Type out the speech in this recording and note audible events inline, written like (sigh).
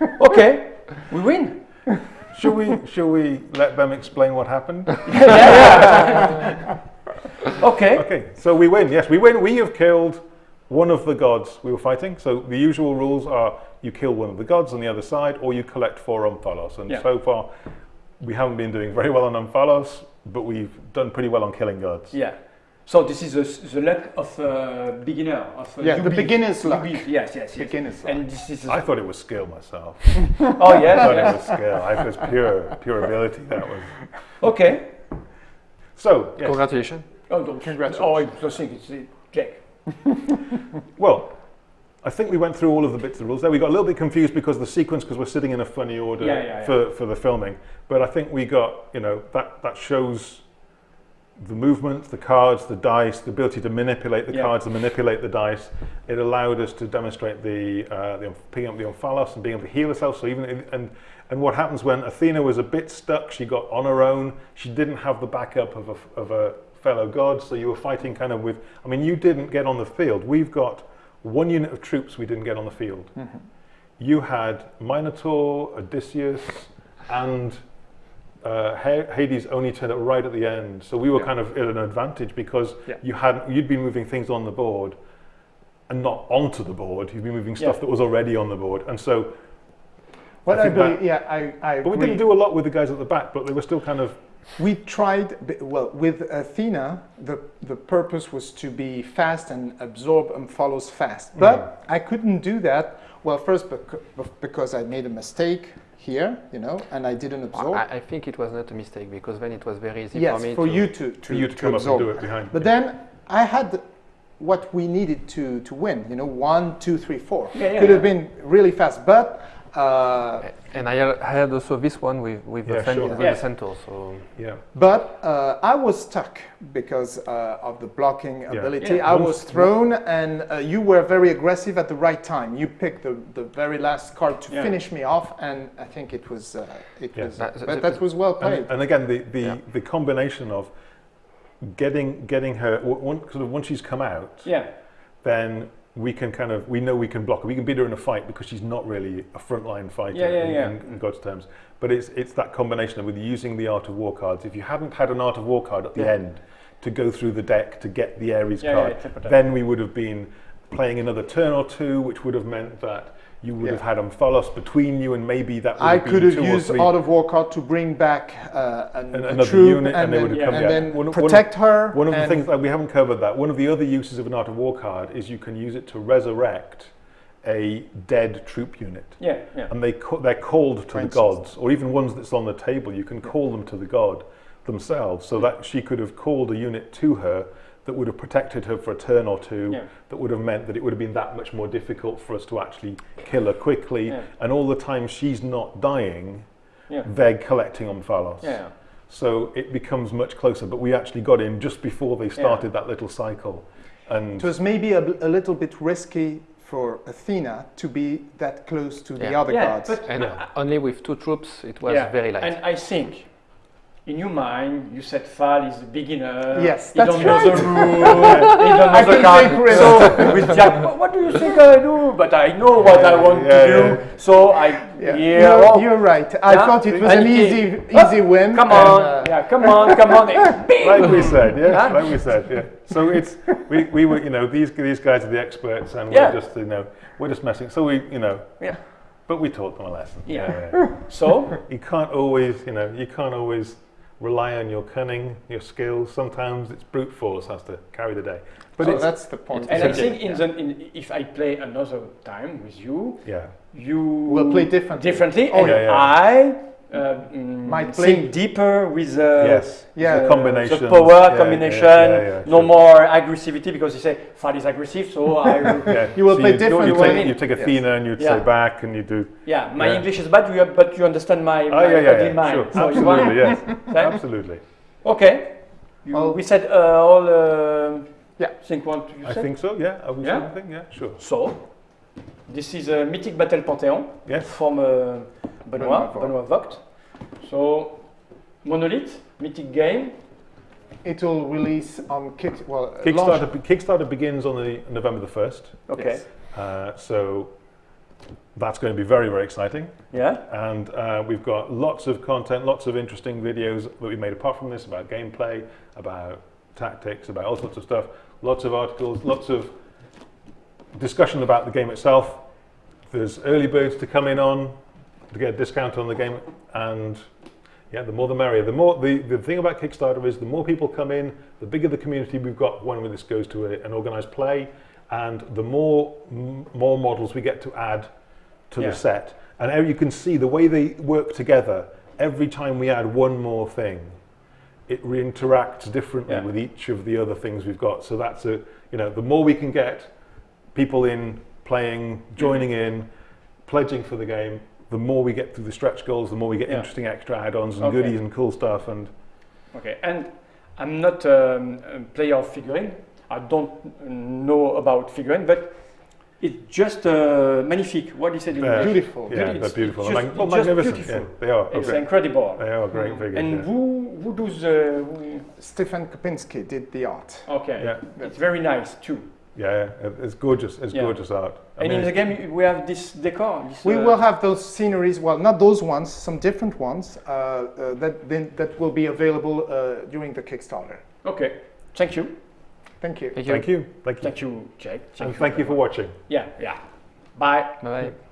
(laughs) okay, we win. (laughs) Should we should we let them explain what happened? (laughs) Okay. Okay, so we win. Yes, we win. We have killed one of the gods we were fighting. So the usual rules are you kill one of the gods on the other side, or you collect four Omphalos. And Yeah. so far, we haven't been doing very well on Omphalos, but we've done pretty well on killing gods. Yeah. So this is the, the luck of a beginner. Of a Yeah, the newbie. beginner's luck. Yes, yes, yes. Beginner's luck. And this is. I thought it was skill myself. (laughs) oh yeah. I yes, it was skill. I thought it was pure, pure ability. That was. Okay. So, yes. Congratulations. Oh, don't, Congratulations. Oh, I don't think it's uh, Jack. (laughs) Well, I think we went through all of the bits of the rules there. We got a little bit confused because of the sequence, because we're sitting in a funny order Yeah, yeah, yeah. For, for the filming. But I think we got, you know, that, that shows the movement, the cards, the dice, the ability to manipulate the Yeah. cards and manipulate the dice. It allowed us to demonstrate the, uh, the picking up the Omphalos and being able to heal herself. So even in, and and what happens when Athena was a bit stuck, she got on her own. She didn't have the backup of a, of a fellow god, so you were fighting kind of with. I mean, you didn't get on the field. We've got one unit of troops we didn't get on the field. You had Minotaur, Odysseus, and uh, Hades only turned up right at the end. So we were Yeah. kind of at an advantage because Yeah. you had you'd been moving things on the board and not onto the board. You'd been moving stuff Yeah. that was already on the board, and so. What I I, believe, that- yeah, I, I But we agree. didn't do a lot with the guys at the back, but they were still kind of. We tried, well, with Athena, the, the purpose was to be fast and absorb Omphalos fast. But I couldn't do that, well, first because I made a mistake here, you know, and I didn't absorb. I, I think it was not a mistake because then it was very easy yes, for me for to you to, to, For you to, come up and absorb. do it behind. But then I had what we needed to, to win, you know, one, two, three, four. Yeah, yeah, Could have been really fast, but uh, And I had, also this one with with Yeah, the, fen- sure. with Yeah. the centaur. So yeah. But uh, I was stuck because uh, of the blocking ability. Yeah. I Once- was thrown, and uh, you were very aggressive at the right time. You picked the, the very last card to Yeah. finish me off, and I think it was uh, it Yeah. was. That- that- that was well played. And, and again, the, the, Yeah. the combination of getting getting her one, sort of once she's come out, Yeah. then we can kind of we know we can block her. We can beat her in a fight because she's not really a frontline fighter Yeah, yeah, in, yeah. In, in God's terms. But it's it's that combination of with using the art of war cards. If you hadn't had an art of war card at the end to go through the deck to get the Ares card, then we would have been playing another turn or two, which would have meant that you would Yeah. have had Omphalos between you, and maybe that would I have been could have two used. Art of War card to bring back uh, an, An- a another troop unit, and and, they then, would have come and then One of- one protect her. One of the things that we haven't covered that one of the other uses of an art of war card is you can use it to resurrect a dead troop unit, Yeah. Yeah. and they ca- they're called to For the instance. gods, or even ones that's on the table. You can call them to the god themselves, so that she could have called a unit to her that would have protected her for a turn or two. Yeah. That would have meant that it would have been that much more difficult for us to actually kill her quickly. Yeah. And all the time she's not dying, Yeah. they're collecting Omphalos. Yeah. So it becomes much closer. But we actually got in just before they started that little cycle. And It was maybe a little bit risky for Athena to be that close to the Yeah. other Yeah, gods. but- and Yeah. only with two troops, it was yeah. very light. And I think. In your mind, you said Fal is a beginner. Yes, he that's don't know the rule. (laughs) he don't know I the think card. So (laughs) with Jack, what, what do you think I do? But I know what I want Yeah, to do. So I Yeah, yeah. you're, oh, you're right. I Yeah. thought it was And an he- easy, Oh, easy win. Come and, on, uh, yeah, come on, come on. (laughs) Like we said, yes, Huh? like we said, yeah. So it's we, we were, you know, these these guys are the experts, and Yeah. we're just, you know, we're just messing. So we, you know, Yeah. but we taught them a lesson. Yeah. So You can't always, you know, you can't always rely on your cunning, your skills. Sometimes it's brute force has to carry the day. But so that's the point. and I think in the in, if I play another time with you, yeah, you We'll play differently. differently, Oh, and yeah, yeah. I uh, mm, Might play- think deeper with uh, yes, Yeah. the, combinations, the power yeah, yeah, combination, yeah, yeah, no sure. more aggressivity because you say fat is aggressive, so (laughs) I Yeah. You will so play you, differently. You You know what I take, you take Yes. Athena and you'd Yeah. say back, and you do. yeah, my Yeah. English is bad, but you understand my, Oh my yeah, yeah, yeah. mind. Sure. So you Absolutely, yes, (laughs) Right? absolutely. Okay. You, Well- we said uh, all. Uh, Yeah. Think what you I said. think so. Yeah, are we Yeah? saying anything? Yeah, sure. So, this is a Mythic Battle Panthéon Yes. from uh, Benoit, Benoit Benoit Vogt. So, Monolith, Mythic game. It will release on kick. Well, uh, Kickstarter, launch- Kickstarter begins on the November the first. Okay. Yes. Uh, so that's going to be very, very exciting. Yeah. And uh, we've got lots of content, lots of interesting videos that we made apart from this about gameplay, about tactics, about all sorts of stuff. Lots of articles, lots of discussion about the game itself. There's early birds to come in on to get a discount on the game, and yeah, the more the merrier. The more the, the thing about Kickstarter is the more people come in, the bigger the community we've got when this goes to a, an organized play, and the more m- more models we get to add to Yeah. the set. And you can see the way they work together. Every time we add one more thing, it re-interacts differently Yeah. with each of the other things we've got. So that's a you know the more we can get people in playing, joining in, pledging for the game, the more we get through the stretch goals, the more we get Yeah. interesting extra add-ons and Okay. goodies and cool stuff. And Okay. And I'm not um, a player of figurine. I don't know about figurine, but it's just uh, magnifique. What is it in Yeah. Beautiful. yeah, It's- they're beautiful. it's They're just- mag- it's magnificent. beautiful. Yeah, they are. It's Okay. incredible. They are great figures. And yeah. who who does the? Who, Stefan Kopinski did the art. okay. Yeah. It's very nice too. Yeah, yeah, it's gorgeous. It's Yeah. gorgeous art. I and mean, in the game we have this decor. This, We uh, will have those sceneries, well, not those ones, some different ones uh, uh, that, then, that will be available uh, during the Kickstarter. Okay. Thank you. Thank you. Thank you. Thank you. Thank you. Thank you, Jake. And thank you for watching. Yeah. Yeah. Bye. Bye bye.